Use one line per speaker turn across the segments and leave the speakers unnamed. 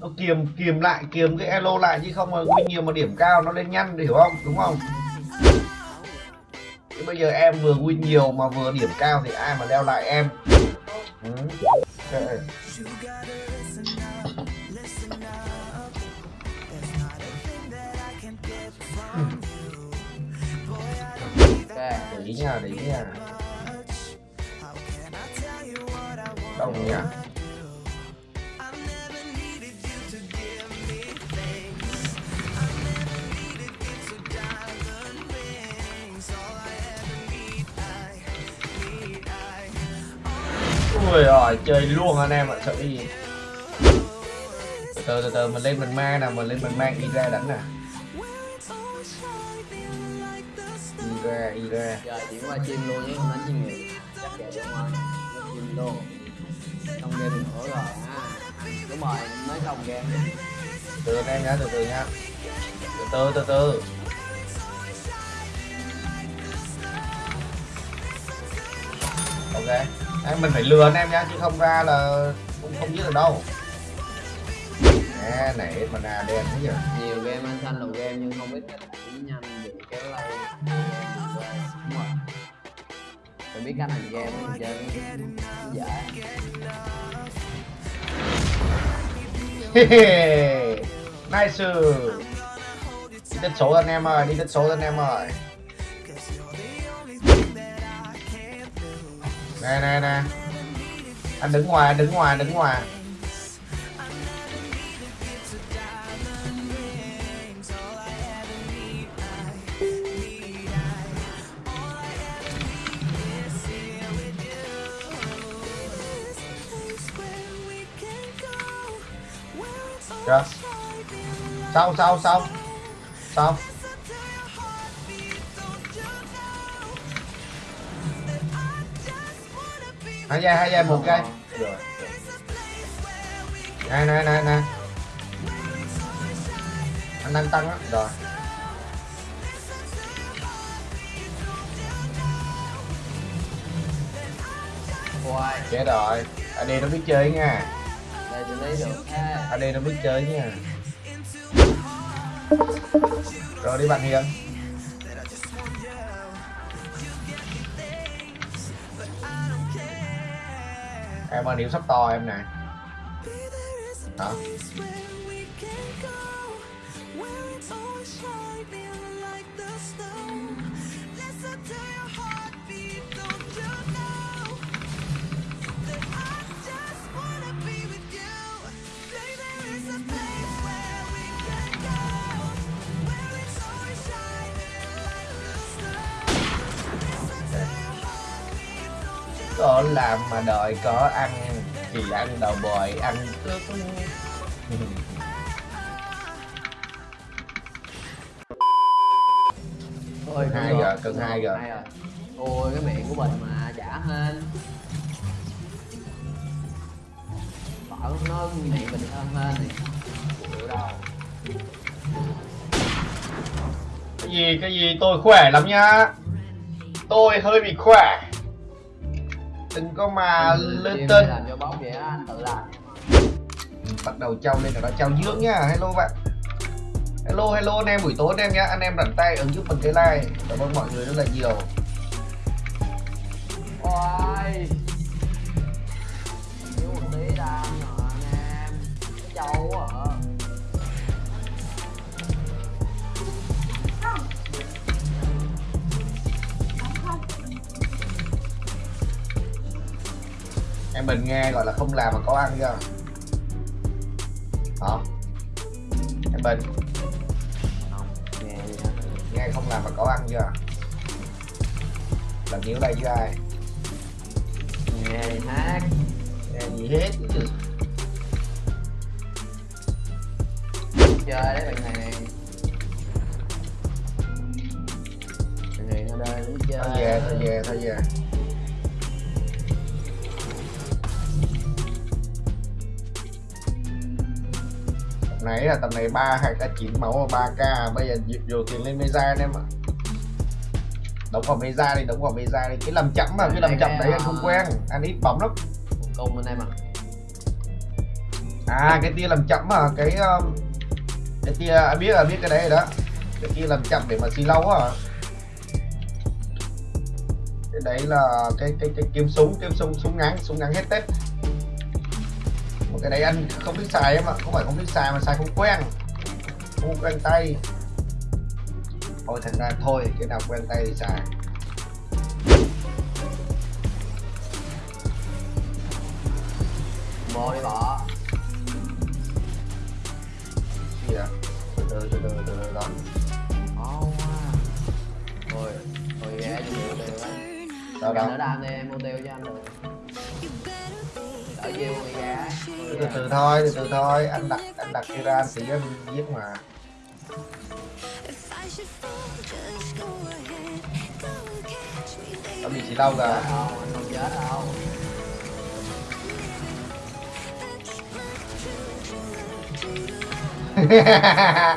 nó kiềm kiềm lại, kiềm cái elo lại chứ không mà win nhiều mà điểm cao nó lên nhanh, hiểu không đúng không Chứ bây giờ em vừa win nhiều mà vừa điểm cao thì ai mà leo lại em ừ.
okay.
để ý nha, để ý nha đông nha ui rồi chơi luôn anh em ạ sợ cái gì? Từ từ từ mình lên mình mang nè mình lên mình mang y ra đánh nè. Y ra y ra.
Giờ chuyển qua chim luôn chứ không đánh chuyên nghiệp chắc vậy đúng không? Qua chim luôn. Xong game nữa rồi ha. Đúng rồi mới xong game.
Từ anh em nhá từ từ nhá. Từ từ từ từ. Ok Đấy, mình phải lừa anh em nhá chứ không ra là cũng không giết được đâu. Nè nãy mà nà đen thế giờ
nhiều game anh xanh đầu game nhưng không biết cách đánh nhanh bị kéo rồi phải biết cách hành game mình chơi dễ.
Nice. Đi tích số anh em ơi đi tích số anh em ơi nè nè nè anh đứng ngoài, anh đứng ngoài đứng ngoài Chưa? Xong xong xong. Sau Hai giây hai giây một
rồi
Nè nè nè nè. Anh đang tăng á. Rồi.
Quay
Chết rồi. Anh đi nó biết chơi nha.
Đây được ha.
Anh đi nó biết chơi nha. Rồi đi bạn Hiền Em ơi điểm sắp to em nè. Hả? Có làm mà đợi có ăn thì ăn đầu bòi ăn cướp.
Ôi,
Hai giờ,
rồi.
cân hai giờ.
Ôi cái miệng của mình mà trả hên. Bảo nó miệng mình hơn hên chịu đâu.
Cái gì cái gì? Tôi khỏe lắm nhá. Tôi hơi bị khỏe đừng có mà lên tên.
làm cho bóng vậy anh tự làm.
Bắt đầu trao lên là nó trao dưỡng nhá hello bạn. Hello hello anh em buổi tối anh em nhá anh em rảnh tay ứng giúp mình cái like. Cảm ơn mọi người rất là nhiều.
Ôi em
mình nghe gọi là không làm mà có ăn chưa? Hả? Em mình.
Nghe
không làm mà có ăn chưa? Làm nhiêu đây với ai?
Nghe hát.
Nghe gì hết chứ
Chơi đấy bạn này. Bạn này ở đây cũng chơi
thôi về thôi về thôi về này là tầm này ba hai k chín máu ba k bây giờ dù tiền lên anh em ạ. Đóng vào mesa đi đóng vào mesa đi. Cái làm chậm mà cái làm chậm đấy anh không quen. Anh ít bóng lắm.
Cung anh em à
à cái tia làm chậm à cái um, cái tia à, biết là biết cái đấy rồi đó. Cái tia làm chậm để mà xì lâu á. Cái đấy là cái cái cái kiếm súng kiếm súng súng ngắn súng ngắn hết tết một cái đấy anh không biết xài em ạ không phải không biết xài mà xài không quen. Không quen tay. Thôi thành ra thôi, cái nào quen tay thì xài.
Bồ đi bỏ
gì à từ từ từ từ từ từ đó
khó quá thôi thôi ghé cho mục tiêu
đâu
Đỡ
đâu
đam đi em mua tiêu cho anh được ghé
từ từ thôi từ từ thôi. Anh đặt anh đặt kia ra anh anh giết mà. Nó bị chỉ đâu
anh không chết đâu.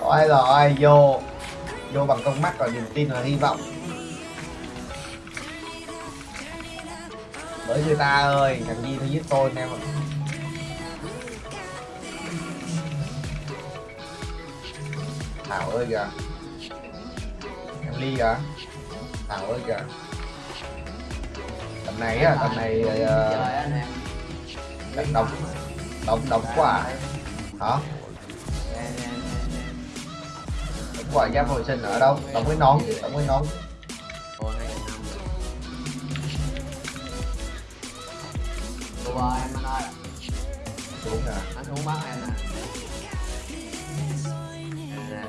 Thôi rồi vô. Vô bằng con mắt và niềm tin và hy vọng bởi người ta ơi thằng gì nó giết tôi anh em ạ thảo ơi kìa. Em ly kìa. Thảo ơi kìa. Tầm này á tầm này ờ,
độc độc
độc quá đóng đóng hả quả giáp hồi sinh ở đâu? Đóng cái nón đóng cái nón.
Em anh ơi,
xuống nè
anh xuống bắt em nè. Nè,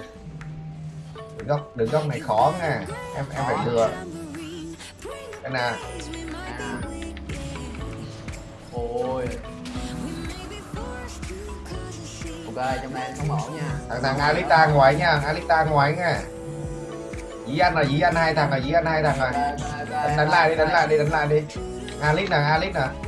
đứng góc đứng góc này khó nha em em phải thừa cái nè
nè. Ôi. Ok, trong đây em sống ổn nha.
thằng thằng Alita ngoài nha Alita ngoài nha dí anh là dí anh hai thằng là dí anh hai thằng rồi đánh, lại đi đánh
đây.
lại đi đánh lại đi Alice nè Alice nè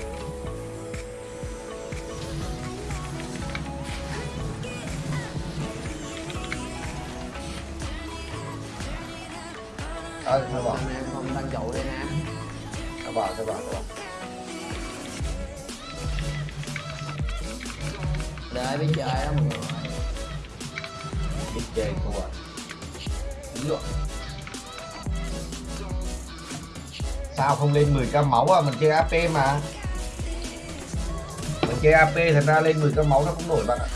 Thôi, thôi bỏ,
em không tăng trụ đi nè.
thôi bỏ, thôi bỏ, thôi bỏ.
Để biết chơi đó mọi người.
Biết chơi thua. Ví dụ. Sao không lên 10k máu à? Mình chơi AP mà. Mình chơi AP thành ra lên 10k máu nó không nổi bạn ạ.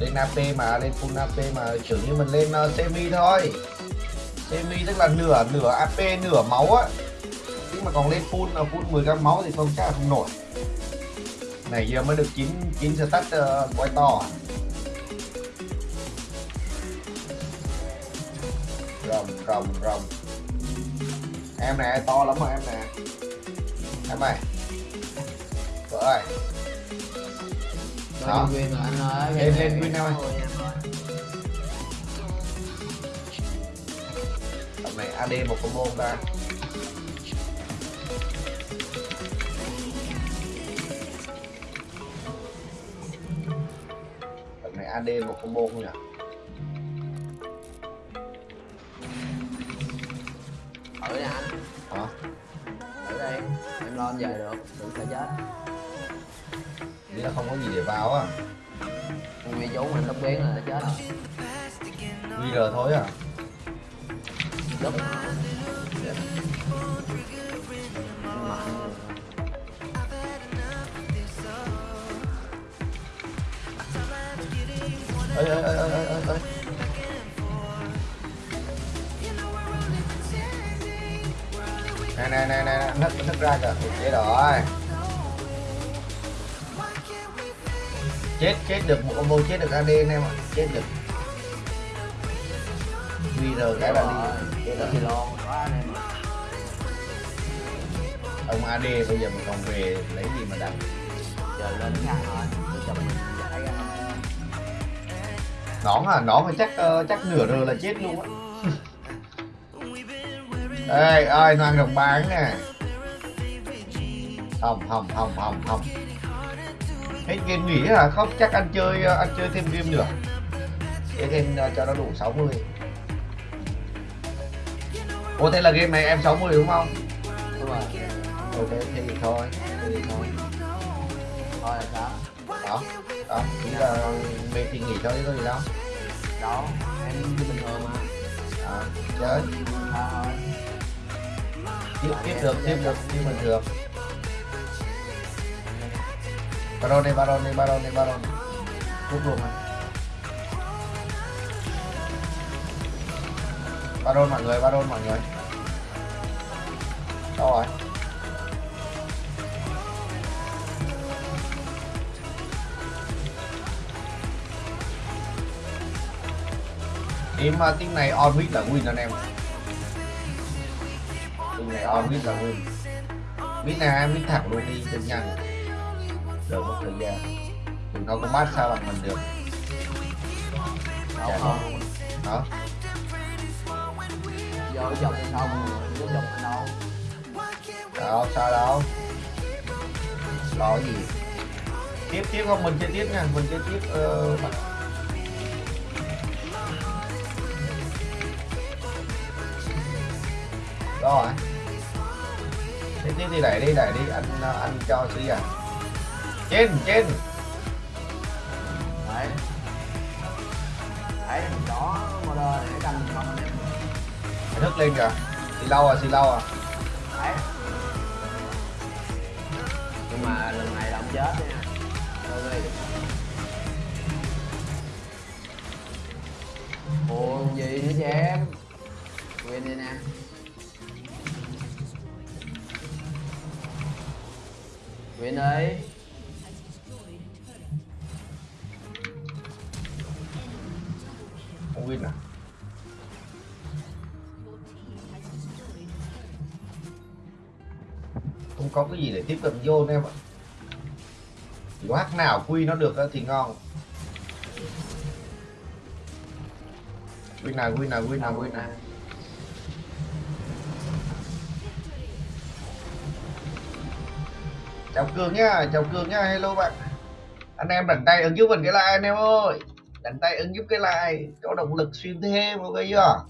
Lên AP mà, lên full AP mà kiểu như mình lên uh, semi thôi. Semi tức là nửa nửa AP nửa máu á. Nhưng mà còn lên full là full 10 gam máu thì không chắc là không nổi. Này giờ mới được 9 9 stat uh, quay to. À? rồng rồng rồng em nè to lắm rồi em nè em ơi vợ ơi đó.
viên rồi anh ơi.
Lên- lên
nha, thôi.
tầm này AD một combo không ta này AD một combo không nhỉ
Thử đi anh.
hả
Thử đi. Em lo về được. Đừng sợ chết.
Nghĩ là không có gì để vào á.
Nguyên chú mình tóc biến là nó chết. Rồi.
VR thôi à.
Lúc
ơi ơi ơi ơi ơi ơi nè nè nè nè nứt nứt ra kìa. Chết rồi chết chết được một combo chết được AD anh em ạ chết được VR cái là đi
đó thì lo quá anh em ạ.
ông AD bây giờ mình còn về lấy gì mà đánh
Giờ lên khăn rồi. Tôi chồng mình giải ra.
nón à nón thì chắc ờ, chắc nửa rồi là chết luôn á ê ơi nó ăn đồng bán nè không không không không không hết game nghỉ hả không chắc anh chơi ờ, anh chơi thêm game nữa. Chơi thêm ờ, cho nó đủ 60 Ủa thế là game này em 60 đúng không?
Đúng rồi.
ok thế thì thôi thế thì thôi.
Thôi là sao?
Đó đó ý là mình thì nghỉ thôi chứ có gì đâu.
Đâu em bình thường mà.
À, chơi
thôi. Thôi
tiếp tiếp được tiếp được như bình thường baron đi baron đi baron đi baron rút luôn này baron mọi người baron mọi eh. người đâu rồi Điểm uh, tiếng này on mid là win anh em. Tiếng này on mid là win. Win này em win thẳng luôn đi đừng nhanh Đợi một thời gian. Đừng nó có mát sao bằng mình được.
Đâu
Dạ.
không
Đó
vô dòng xong vô dòng đâu
Đâu sao đâu? Lo gì? Tiếp tiếp không? Mình chơi tiếp nha. Mình chơi tiếp ờ, Đó rồi Tiếp tiếp đi đẩy đi đẩy đi. Anh anh cho xí à Trên trên.
Đấy. Đấy đó model để canh không anh em
Phải thức lên kìa. Xì lâu à xì lâu à.
Đấy. Nhưng mà lần này là ông chết nha. Đi. Ồ gì nữa chị em quên đi nè. Quên đi
cái gì để tiếp cận vô anh em ạ? Chỉ có hack nào quy nó được thì ngon. Quy nào quy nào quy nào quy nào. Chào Cường nhá, chào Cường nhá, hello bạn. Anh em đánh tay ứng giúp mình cái like anh em ơi. Đánh tay ứng giúp cái like Cho động lực xuyên thêm ok chưa?